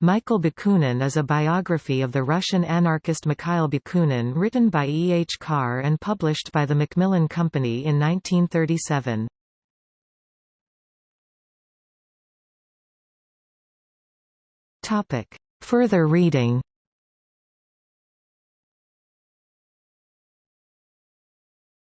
Michael Bakunin is a biography of the Russian anarchist Mikhail Bakunin written by E. H. Carr and published by the Macmillan Company in 1937. Further reading